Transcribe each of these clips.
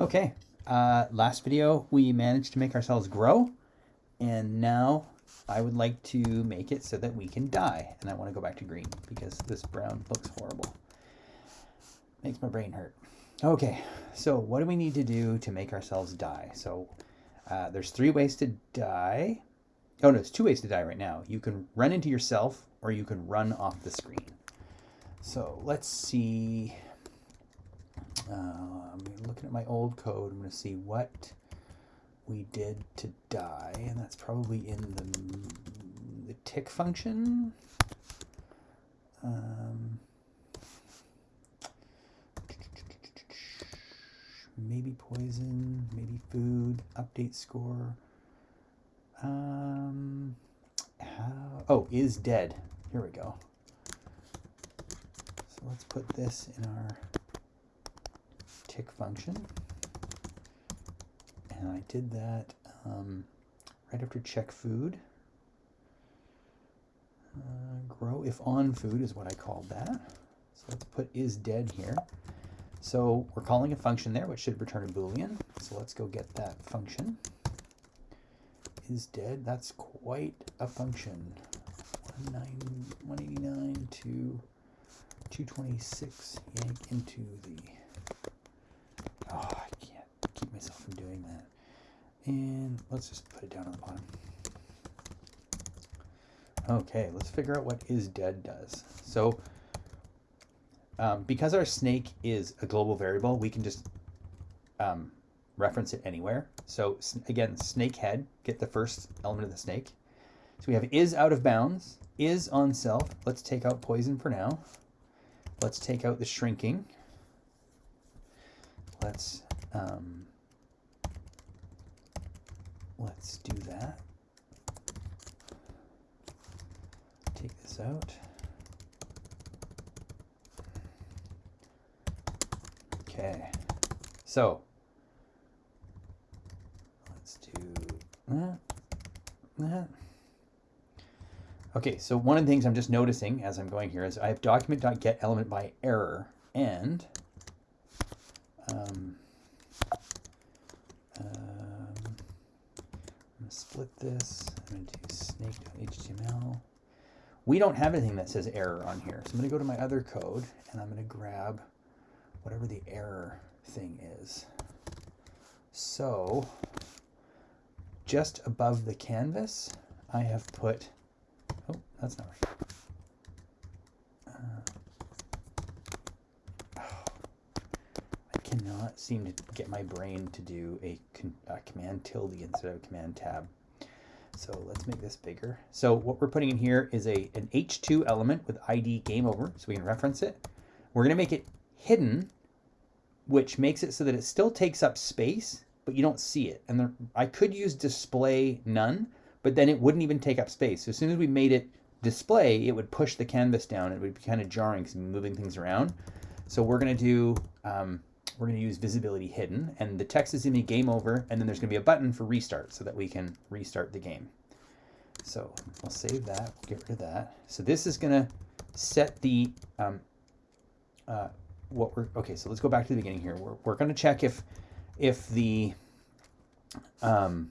Okay, uh, last video we managed to make ourselves grow, and now I would like to make it so that we can die. And I want to go back to green because this brown looks horrible. Makes my brain hurt. Okay, so what do we need to do to make ourselves die? So uh, there's three ways to die. Oh no, it's two ways to die right now. You can run into yourself or you can run off the screen. So let's see. Uh, I'm looking at my old code. I'm going to see what we did to die, and that's probably in the, the tick function. Um, maybe poison, maybe food, update score. Um, how, oh, is dead. Here we go. So let's put this in our tick function. And I did that um, right after check food. Uh, grow if on food is what I called that. So let's put is dead here. So we're calling a function there, which should return a Boolean. So let's go get that function. Is dead, that's quite a function. 189 to 226 yank into the, oh, I can't keep myself from doing that. And let's just put it down on the bottom. Okay, let's figure out what is dead does. So um, because our snake is a global variable, we can just um, reference it anywhere. So again, snake head, get the first element of the snake. So we have is out of bounds, is on self. Let's take out poison for now. Let's take out the shrinking. Let's um, let's do that. Take this out. Okay, so let's do that, that. Okay, so one of the things I'm just noticing as I'm going here is I have document.get element by error and um, um, I'm going to split this. I'm going to do snake.html. We don't have anything that says error on here. So I'm going to go to my other code and I'm going to grab whatever the error thing is. So just above the canvas, I have put, oh, that's not right. Uh, oh, I cannot seem to get my brain to do a, a command tilde instead of command tab. So let's make this bigger. So what we're putting in here is a an H2 element with ID game over, so we can reference it. We're going to make it hidden, which makes it so that it still takes up space, but you don't see it. And there, I could use display none, but then it wouldn't even take up space. So as soon as we made it display, it would push the canvas down. It would be kind of jarring because moving things around. So we're going to do, um, we're going to use visibility hidden and the text is going to be game over and then there's going to be a button for restart so that we can restart the game. So we'll save that, we'll get rid of that. So this is going to set the um, uh, what we're, okay, so let's go back to the beginning here. We're, we're going to check if, if the, um,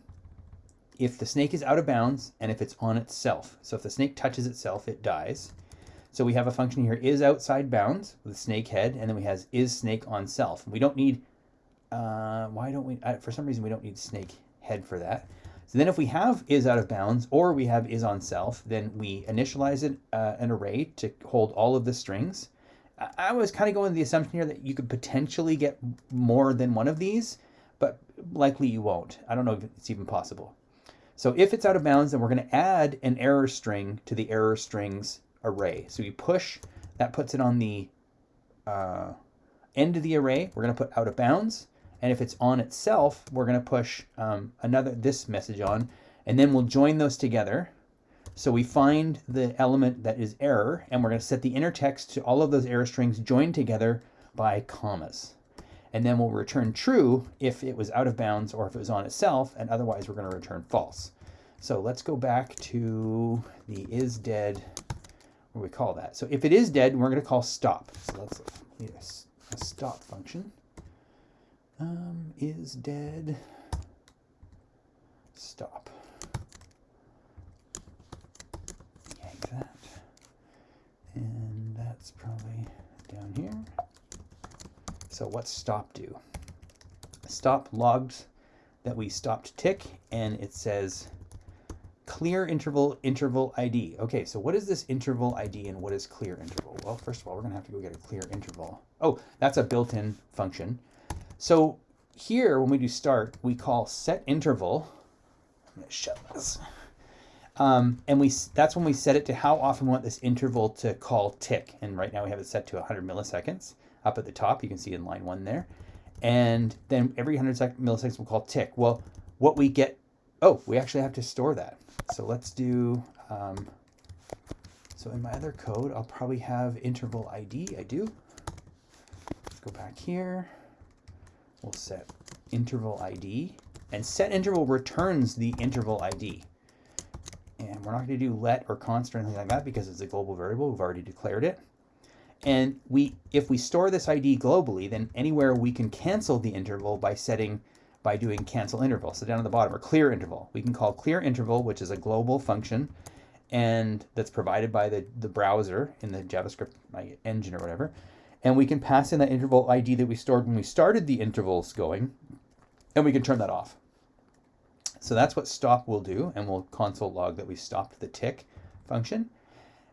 if the snake is out of bounds and if it's on itself. So if the snake touches itself, it dies. So we have a function here is outside bounds with snake head, and then we has is snake on self. We don't need, uh, why don't we, uh, for some reason we don't need snake head for that. So then if we have is out of bounds or we have is on self, then we initialize it, uh, an array to hold all of the strings. I was kind of going the assumption here that you could potentially get more than one of these, but likely you won't. I don't know if it's even possible. So if it's out of bounds, then we're going to add an error string to the error strings array. So we push, that puts it on the uh, end of the array. We're going to put out of bounds. And if it's on itself, we're going to push um, another this message on, and then we'll join those together so we find the element that is error, and we're going to set the inner text to all of those error strings joined together by commas. And then we'll return true if it was out of bounds or if it was on itself, and otherwise we're going to return false. So let's go back to the is dead, we call that? So if it is dead, we're going to call stop. So let's need a, a stop function. Um, is dead. Stop. Yank that. And that's probably down here. So what's stop do? Stop logs that we stopped tick and it says clear interval interval ID. Okay, so what is this interval ID and what is clear interval? Well, first of all, we're gonna have to go get a clear interval. Oh, that's a built-in function. So here, when we do start, we call set interval. I'm gonna shut this. Um, and we that's when we set it to how often we want this interval to call tick. And right now we have it set to 100 milliseconds. Up at the top, you can see in line one there. And then every 100 milliseconds we'll call tick. Well, what we get, oh, we actually have to store that. So let's do, um, so in my other code, I'll probably have interval ID. I do. Let's go back here. We'll set interval ID. And set interval returns the interval ID. And we're not going to do let or const or anything like that because it's a global variable. We've already declared it. And we, if we store this ID globally, then anywhere we can cancel the interval by setting by doing cancel interval. So down at the bottom, or clear interval. We can call clear interval, which is a global function, and that's provided by the, the browser in the JavaScript engine or whatever. And we can pass in that interval ID that we stored when we started the intervals going, and we can turn that off. So that's what stop will do, and we'll console log that we stopped the tick function.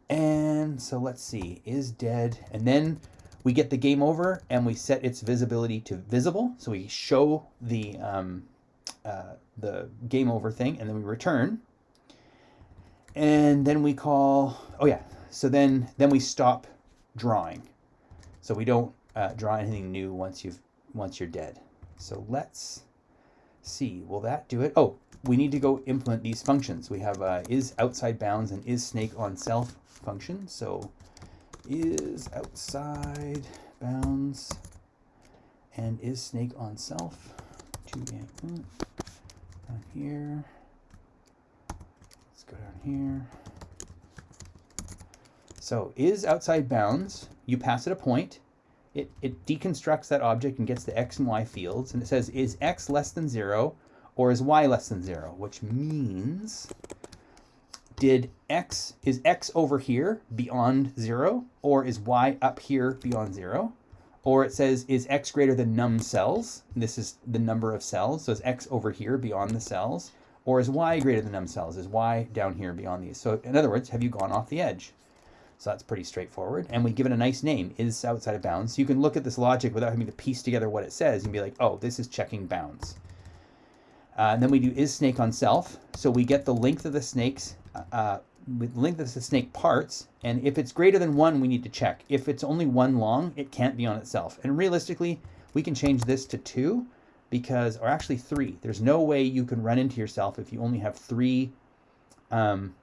And so let's see, is dead. And then we get the game over and we set its visibility to visible. So we show the, um, uh, the game over thing and then we return. And then we call, oh yeah, so then, then we stop drawing. So we don't uh, draw anything new once you've, once you're dead. So let's see, will that do it? Oh, we need to go implement these functions. We have uh, is outside bounds and is snake on self function. So is outside bounds and is snake on self. Two hmm, down here. Let's go down here. So is outside bounds, you pass it a point, it, it deconstructs that object and gets the x and y fields, and it says is x less than zero or is y less than zero, which means did x, is x over here beyond zero, or is y up here beyond zero? Or it says, is x greater than num cells? This is the number of cells, so is x over here beyond the cells? Or is y greater than num cells? Is y down here beyond these? So in other words, have you gone off the edge? So that's pretty straightforward. And we give it a nice name, is outside of bounds. So you can look at this logic without having to piece together what it says and be like, oh, this is checking bounds. Uh, and then we do is snake on self. So we get the length of the snakes uh, with length of the snake parts, and if it's greater than one, we need to check. If it's only one long, it can't be on itself. And realistically, we can change this to two, because, or actually three. There's no way you can run into yourself if you only have three, um,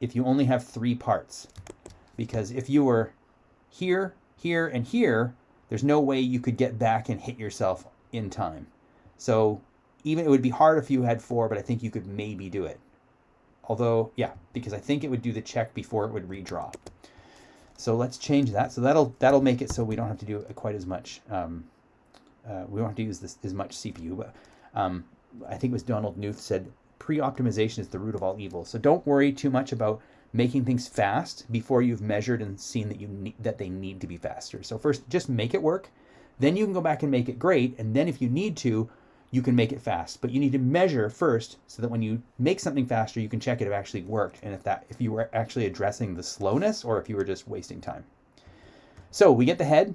if you only have three parts. Because if you were here, here, and here, there's no way you could get back and hit yourself in time. So even it would be hard if you had four, but I think you could maybe do it. Although, yeah, because I think it would do the check before it would redraw. So let's change that. So that'll that'll make it so we don't have to do quite as much. Um, uh, we don't have to use this as much CPU. But um, I think it was Donald Knuth said pre-optimization is the root of all evil. So don't worry too much about making things fast before you've measured and seen that you need, that they need to be faster. So first, just make it work. Then you can go back and make it great. And then if you need to, you can make it fast. But you need to measure first so that when you make something faster, you can check it actually worked and if that if you were actually addressing the slowness or if you were just wasting time. So we get the head,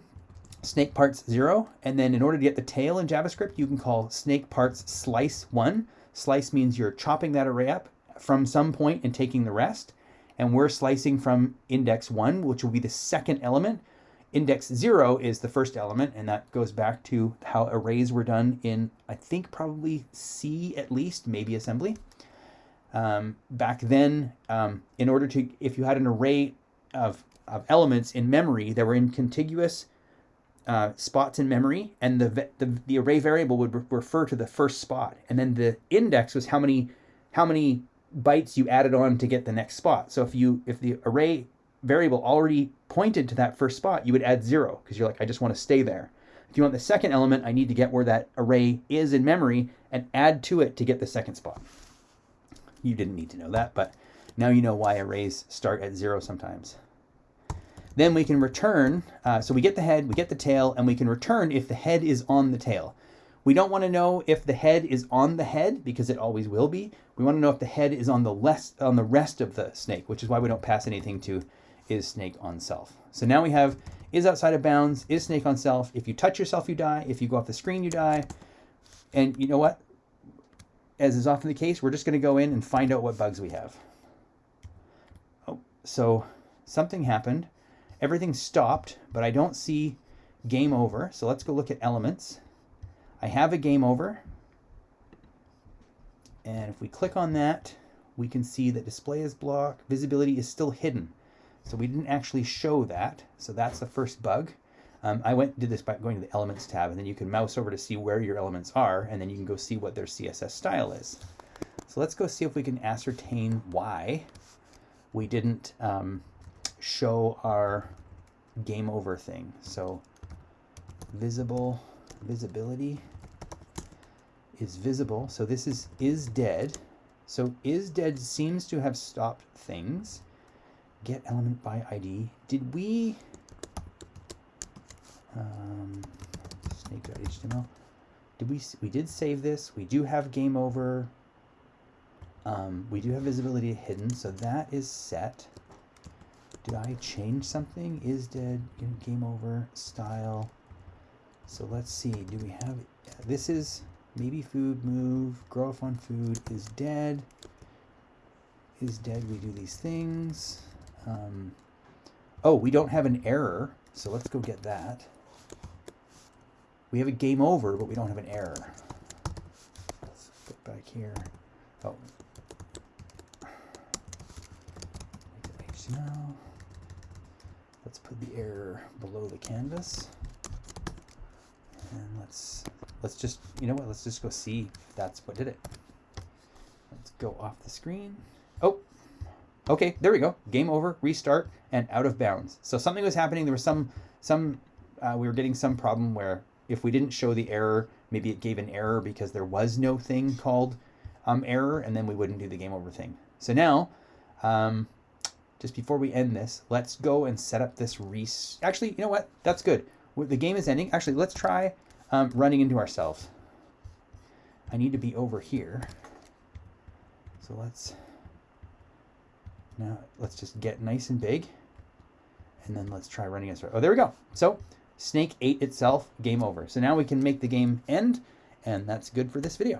snake parts zero, and then in order to get the tail in JavaScript, you can call snake parts slice one. Slice means you're chopping that array up from some point and taking the rest. And we're slicing from index one, which will be the second element. Index zero is the first element, and that goes back to how arrays were done in, I think, probably C at least, maybe assembly. Um, back then, um, in order to, if you had an array of, of elements in memory that were in contiguous uh, spots in memory, and the, the, the array variable would re refer to the first spot, and then the index was how many how many bytes you added on to get the next spot. So if you if the array variable already pointed to that first spot, you would add zero because you're like, I just want to stay there. If you want the second element, I need to get where that array is in memory and add to it to get the second spot. You didn't need to know that, but now you know why arrays start at zero sometimes. Then we can return, uh, so we get the head, we get the tail, and we can return if the head is on the tail. We don't want to know if the head is on the head because it always will be. We want to know if the head is on the less on the rest of the snake, which is why we don't pass anything to is snake on self. So now we have is outside of bounds, is snake on self. If you touch yourself, you die. If you go off the screen, you die. And you know what? As is often the case, we're just going to go in and find out what bugs we have. Oh, so something happened. Everything stopped, but I don't see game over. So let's go look at elements. I have a game over. And if we click on that, we can see that display is blocked, visibility is still hidden. So we didn't actually show that. So that's the first bug. Um, I went did this by going to the elements tab and then you can mouse over to see where your elements are and then you can go see what their CSS style is. So let's go see if we can ascertain why we didn't um, show our game over thing. So visible, visibility is visible. So this is is dead. So is dead seems to have stopped things. Get element by ID. Did we um, snake.html? Did we we did save this? We do have game over. Um, we do have visibility hidden, so that is set. Did I change something? Is dead, game over, style. So let's see, do we have, this is maybe food move, growth on food is dead. Is dead, we do these things. Um, oh, we don't have an error, so let's go get that. We have a game over, but we don't have an error. Let's get back here. Oh. HTML. Let's put the error below the canvas. And let's let's just you know what, let's just go see if that's what did it. Let's go off the screen. Okay, there we go. Game over, restart, and out of bounds. So something was happening. There was some some uh, we were getting some problem where if we didn't show the error, maybe it gave an error because there was no thing called um, error, and then we wouldn't do the game over thing. So now, um, just before we end this, let's go and set up this res. Actually, you know what? That's good. The game is ending. Actually, let's try um, running into ourselves. I need to be over here. So let's now let's just get nice and big, and then let's try running us. Oh, there we go. So Snake ate itself. Game over. So now we can make the game end, and that's good for this video.